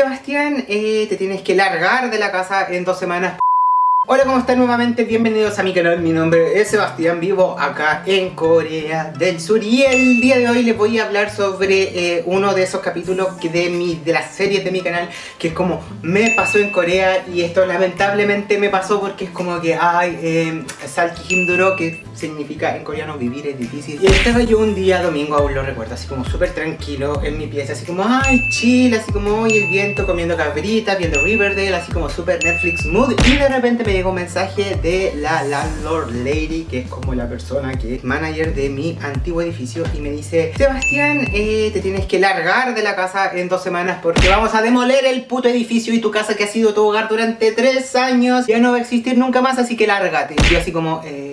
Sebastián, eh, te tienes que largar de la casa en dos semanas. Hola, ¿cómo están nuevamente? Bienvenidos a mi canal, mi nombre es Sebastián, vivo acá en Corea del Sur. Y el día de hoy les voy a hablar sobre eh, uno de esos capítulos de, mi, de las series de mi canal que es como me pasó en Corea y esto lamentablemente me pasó porque es como que hay eh, Salki Himduro que significa en coreano vivir es difícil. Y estaba yo un día domingo, aún lo recuerdo, así como súper tranquilo en mi pieza, así como ay chill, así como hoy el viento comiendo cabritas, viendo Riverdale, así como súper Netflix mood. Y de repente me llegó un mensaje de la landlord lady, que es como la persona que es manager de mi antiguo edificio y me dice Sebastián, eh, te tienes que largar de la casa en dos semanas porque vamos a demoler el puto edificio y tu casa que ha sido tu hogar durante tres años ya no va a existir nunca más, así que lárgate. Y yo así como, eh, hola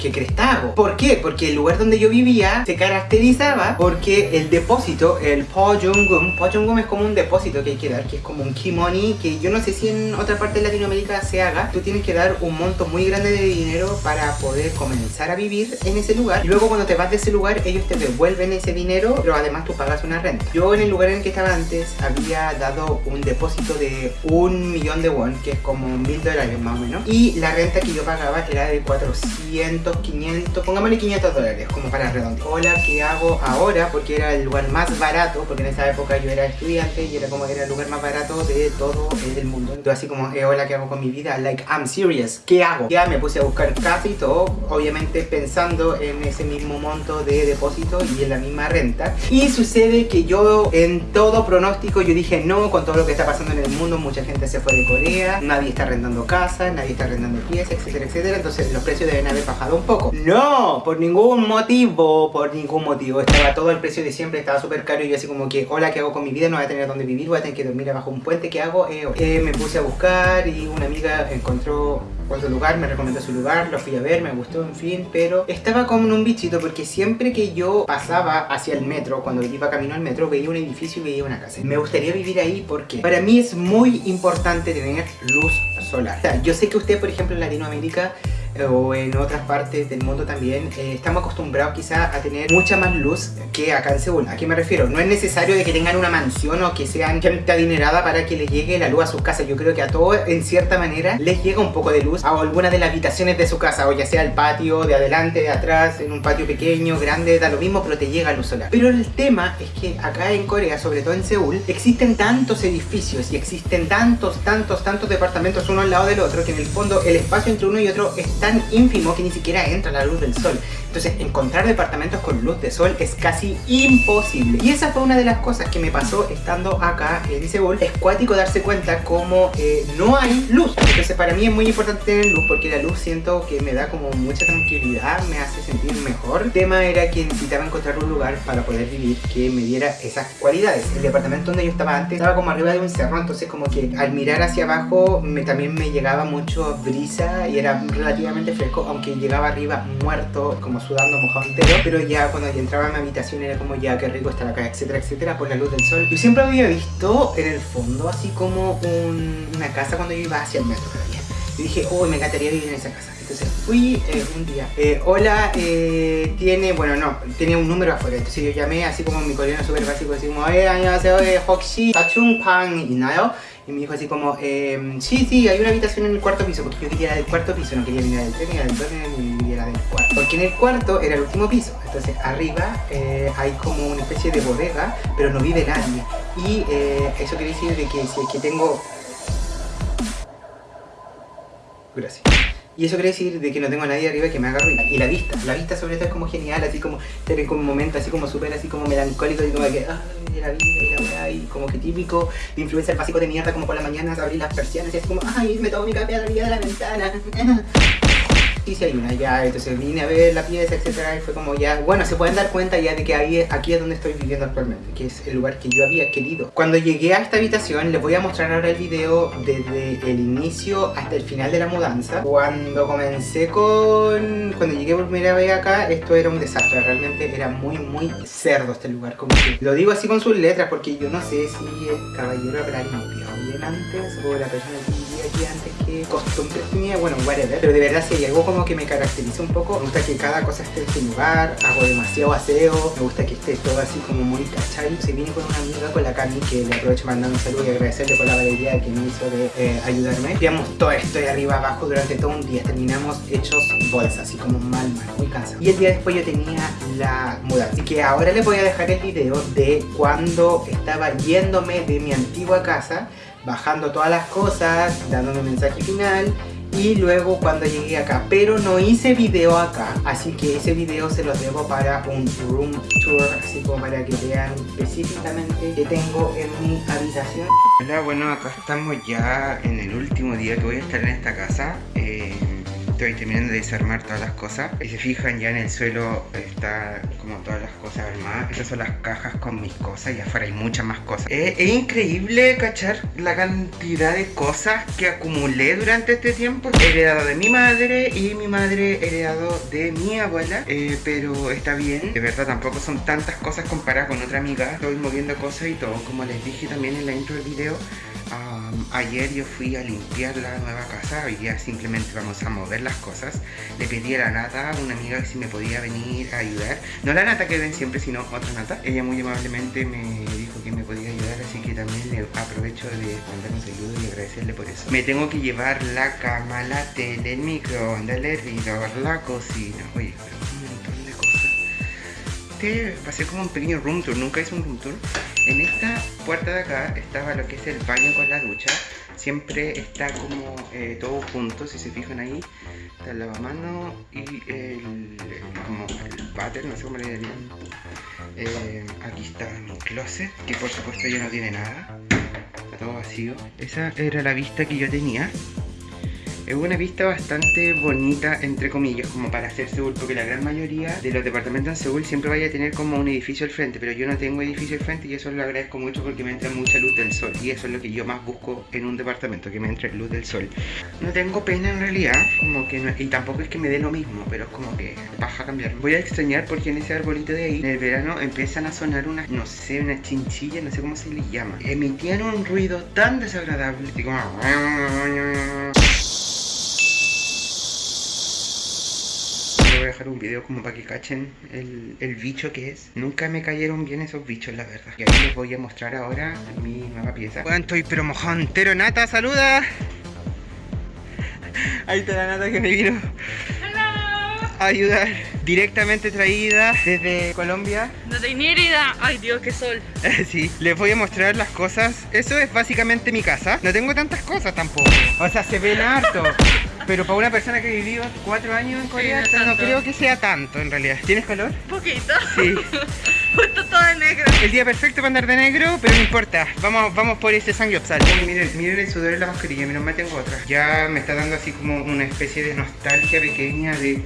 ¿qué crees hago? ¿Por qué? Porque el lugar donde yo vivía se caracterizaba porque el depósito, el Pojungum, Pojungum es como un depósito que hay que dar, que es como un key money, que yo no sé si en otra parte de Latinoamérica se haga. Tú tienes que dar un monto muy grande de dinero para poder comenzar a vivir en ese lugar. Y luego cuando te vas de ese lugar, ellos te devuelven ese dinero, pero además tú pagas una renta. Yo en el lugar en el que estaba antes había dado un depósito de un millón de won, que es como mil dólares más o menos. Y la renta que yo pagaba era de 400 500, pongámosle 500 dólares como para redondear. Hola, ¿qué hago ahora? Porque era el lugar más barato, porque en esa época yo era estudiante y era como era el lugar más barato de todo el mundo. Entonces así como, eh, hola, ¿qué hago con mi vida? Like, I'm serious, ¿qué hago? Ya me puse a buscar casa y todo, obviamente pensando en ese mismo monto de depósito y en la misma renta. Y sucede que yo en todo pronóstico yo dije no, con todo lo que está pasando en el mundo, mucha gente se fue de Corea, nadie está arrendando casa, nadie está arrendando piezas, etcétera, etcétera. Entonces los precios deben haber bajado poco. No, por ningún motivo, por ningún motivo. Estaba todo el precio de siempre, estaba súper caro y yo así como que, hola, ¿qué hago con mi vida? No voy a tener dónde vivir, voy a tener que dormir abajo un puente, ¿qué hago? Eh, eh, me puse a buscar y una amiga encontró otro lugar, me recomendó su lugar, lo fui a ver, me gustó, en fin, pero estaba como en un bichito porque siempre que yo pasaba hacia el metro, cuando iba camino al metro, veía un edificio y veía una casa. Me gustaría vivir ahí porque para mí es muy importante tener luz solar. O sea, yo sé que usted, por ejemplo, en Latinoamérica o en otras partes del mundo también, eh, estamos acostumbrados quizá a tener mucha más luz que acá en Seúl. ¿A qué me refiero? No es necesario de que tengan una mansión o que sean gente adinerada para que les llegue la luz a sus casas. Yo creo que a todos, en cierta manera, les llega un poco de luz a alguna de las habitaciones de su casa, o ya sea el patio, de adelante, de atrás, en un patio pequeño, grande, da lo mismo, pero te llega luz solar. Pero el tema es que acá en Corea, sobre todo en Seúl, existen tantos edificios y existen tantos, tantos, tantos departamentos uno al lado del otro, que en el fondo el espacio entre uno y otro es tan ínfimo que ni siquiera entra la luz del sol. Entonces encontrar departamentos con luz de sol es casi imposible. Y esa fue una de las cosas que me pasó estando acá en Seúl. Es cuático darse cuenta como eh, no hay luz. Entonces para mí es muy importante tener luz porque la luz siento que me da como mucha tranquilidad, me hace sentir mejor. El tema era que necesitaba encontrar un lugar para poder vivir que me diera esas cualidades. El departamento donde yo estaba antes estaba como arriba de un cerro, entonces como que al mirar hacia abajo me, también me llegaba mucho brisa y era relativamente fresco, aunque llegaba arriba muerto, como sudando mojado entero Pero ya cuando ya entraba a mi habitación era como ya qué rico estar acá, etcétera, etcétera Por la luz del sol Yo siempre había visto en el fondo así como una casa cuando yo iba hacia el metro Y dije, uy, me encantaría vivir en esa casa entonces fui eh, un día, eh, hola, eh, tiene, bueno no, tenía un número afuera Entonces yo llamé así como mi coreano súper básico Así como, eh, 안녕하세요, eh, 혹시 y 있나요? Y me dijo así como, eh, sí, sí, hay una habitación en el cuarto piso Porque yo quería del cuarto piso, no quería venir del tren, ni del tren, ni era del cuarto. Porque en el cuarto era el último piso. Entonces arriba eh, hay como una especie de bodega, pero no vive nadie. Y eh, eso quiere decir de que si es que tengo... Gracias y eso quiere decir de que no tengo a nadie arriba que me haga ruido. Y la vista, la vista sobre todo es como genial, así como tener como un momento así como súper así como melancólico y como que, ay, la vida y la weá, y como que típico de influencer básico de mierda como por las mañanas abrir las persianas y así como, ay, me tomo mi café a la de la ventana. Sí hay una ya, entonces vine a ver la pieza, etcétera, y fue como ya, bueno, se pueden dar cuenta ya de que ahí, aquí es donde estoy viviendo actualmente, que es el lugar que yo había querido. Cuando llegué a esta habitación, les voy a mostrar ahora el video desde el inicio hasta el final de la mudanza. Cuando comencé con... cuando llegué por primera vez acá, esto era un desastre, realmente era muy, muy cerdo este lugar, como que lo digo así con sus letras, porque yo no sé si el caballero habrá limpiado bien antes, o la persona antes que costumbres tenía, bueno, whatever, pero de verdad si hay algo como que me caracteriza un poco. Me gusta que cada cosa esté en su lugar, hago demasiado aseo, me gusta que esté todo así como muy cachai. Se viene con una amiga, con la Cami, que le aprovecho mandando un saludo y agradecerle por la valeria que me hizo de eh, ayudarme. Digamos todo esto de arriba abajo durante todo un día. Terminamos hechos bolsas, así como mal, mal, muy cansado. Y el día después yo tenía la mudanza. Así que ahora les voy a dejar el video de cuando estaba yéndome de mi antigua casa, bajando todas las cosas, dándome mensaje final y luego cuando llegué acá. Pero no hice video acá así que ese video se los debo para un room tour así como para que vean específicamente que tengo en mi habitación. Hola bueno acá estamos ya en el último día que voy a estar en esta casa. Eh, estoy terminando de desarmar todas las cosas y se fijan ya en el suelo está como todas las cosas armadas. Estas son las cajas con mis cosas y afuera hay muchas más cosas. Es, increíble cachar la cantidad de cosas que acumulé durante este tiempo. Heredado de mi madre y mi madre heredado de mi abuela eh, pero está bien. De verdad tampoco son tantas cosas comparadas con otra amiga. Estoy moviendo cosas y todo como les dije también en la intro del video ayer yo fui a limpiar la nueva casa, hoy día simplemente vamos a mover las cosas. Le pedí a la Nata, una amiga, si me podía venir a ayudar. No la Nata que ven siempre, sino otra Nata. Ella muy amablemente me dijo que me podía ayudar, así que también le aprovecho de mandar saludo y agradecerle por eso. Me tengo que llevar la cama, la tele, el microondas, el hervidor, la cocina. Oye, pero un montón de cosas. A ser como un pequeño room tour, nunca hice un room tour. En esta puerta de acá estaba lo que es el baño con la ducha. Siempre está como eh, todo junto, si se fijan ahí. Está el lavamano y el, como el no sé cómo le dirían. Eh, aquí está mi closet, que por supuesto ya no tiene nada. Está todo vacío. Esa era la vista que yo tenía es una vista bastante bonita, entre comillas, como para hacer Seúl, porque la gran mayoría de los departamentos en Seúl siempre vaya a tener como un edificio al frente, pero yo no tengo edificio al frente y eso lo agradezco mucho porque me entra mucha luz del sol y eso es lo que yo más busco en un departamento, que me entre luz del sol. No tengo pena en realidad, como que y tampoco es que me dé lo mismo, pero es como que baja a cambiar. Voy a extrañar porque en ese arbolito de ahí, en el verano empiezan a sonar unas, no sé, unas chinchillas, no sé cómo se les llama. Emitían un ruido tan desagradable, así como... voy a dejar un video como para que cachen el, bicho que es. Nunca me cayeron bien esos bichos, la verdad. Y ahí les voy a mostrar ahora mi nueva pieza. Bueno, estoy pero mojón entero. Nata, saluda. Ahí está la Nata que me vino a ayudar. Directamente traída desde Colombia. No tenía idea. Ay Dios, qué sol. sí, les voy a mostrar las cosas. Eso es básicamente mi casa. No tengo tantas cosas tampoco. O sea, se ven harto. Pero para una persona que vivió cuatro años en Corea, no, creo que sea tanto en realidad. ¿Tienes calor? Poquito. Sí. Justo todo de negro. El día perfecto para andar de negro, pero no importa. Vamos, vamos por ese sangyopsal. Miren, miren el sudor de la mascarilla, menos mal tengo otra. Ya me está dando así como una especie de nostalgia pequeña de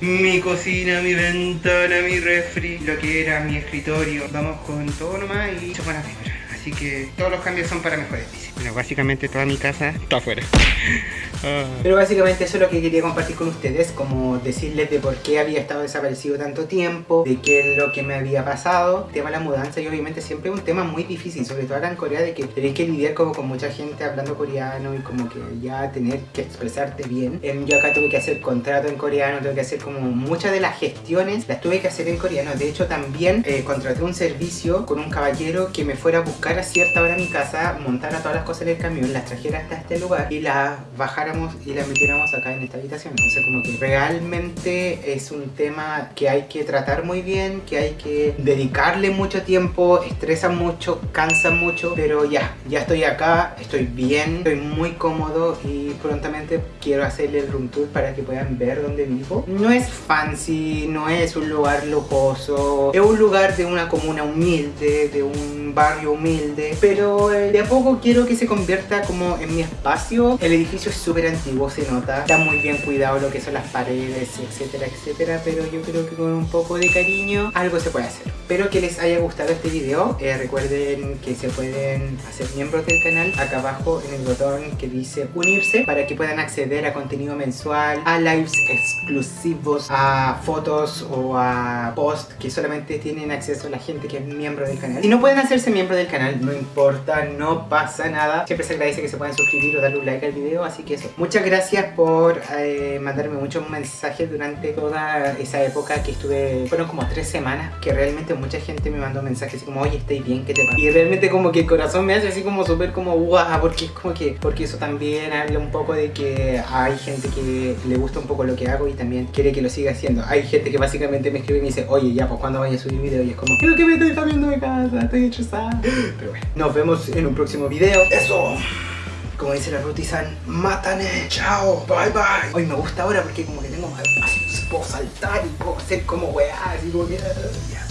mi cocina, mi ventana, mi refri, lo que era mi escritorio. Vamos con todo nomás y chocolate. Así que todos los cambios son para mejores. Bueno, básicamente toda mi casa está afuera. Ah. Pero básicamente eso es lo que quería compartir con ustedes, como decirles de por qué había estado desaparecido tanto tiempo, de qué es lo que me había pasado, el tema de la mudanza y obviamente siempre es un tema muy difícil, sobre todo ahora en Corea, de que tenéis que lidiar como con mucha gente hablando coreano y como que ya tener que expresarte bien. Em, yo acá tuve que hacer contrato en coreano, tuve que hacer como muchas de las gestiones, las tuve que hacer en coreano. De hecho también eh, contraté un servicio con un caballero que me fuera a buscar a cierta hora a mi casa, montara todas las cosas en el camión, las trajera hasta este lugar y las bajara y la metiéramos acá en esta habitación. Entonces como que realmente es un tema que hay que tratar muy bien, que hay que dedicarle mucho tiempo, estresa mucho, cansa mucho, pero ya, ya estoy acá, estoy bien, estoy muy cómodo y prontamente quiero hacerle el room tour para que puedan ver dónde vivo. No es fancy, no es un lugar lujoso, es un lugar de una comuna humilde, de un barrio humilde, pero eh, de a poco quiero que se convierta como en mi espacio. El edificio es súper antiguo, se nota. Está muy bien cuidado lo que son las paredes, etcétera, etcétera. Pero yo creo que con un poco de cariño algo se puede hacer. Espero que les haya gustado este video. Eh, recuerden que se pueden hacer miembros del canal acá abajo en el botón que dice unirse para que puedan acceder a contenido mensual, a lives exclusivos, a fotos o a posts que solamente tienen acceso a la gente que es miembro del canal. Si no pueden hacerse miembro del canal, no importa, no pasa nada. Siempre se agradece que se puedan suscribir o darle un like al video, así que eso muchas gracias por eh, mandarme muchos mensajes durante toda esa época que estuve, fueron como tres semanas, que realmente mucha gente me mandó mensajes así como, oye, estoy bien, ¿qué te pasa? Y realmente como que el corazón me hace así como súper como, guau, porque es como que, porque eso también habla un poco de que hay gente que le gusta un poco lo que hago y también quiere que lo siga haciendo. Hay gente que básicamente me escribe y me dice, oye, ya, pues cuando vaya a subir video y es como, creo que me estoy cambiando de casa, estoy estresada. Pero bueno, nos vemos en un próximo video. ¡Eso! Como dice la Rutizan, mátane, chao, bye bye. Hoy me gusta ahora porque como que tengo más espacio, puedo saltar y puedo hacer como weá, así como que... ya.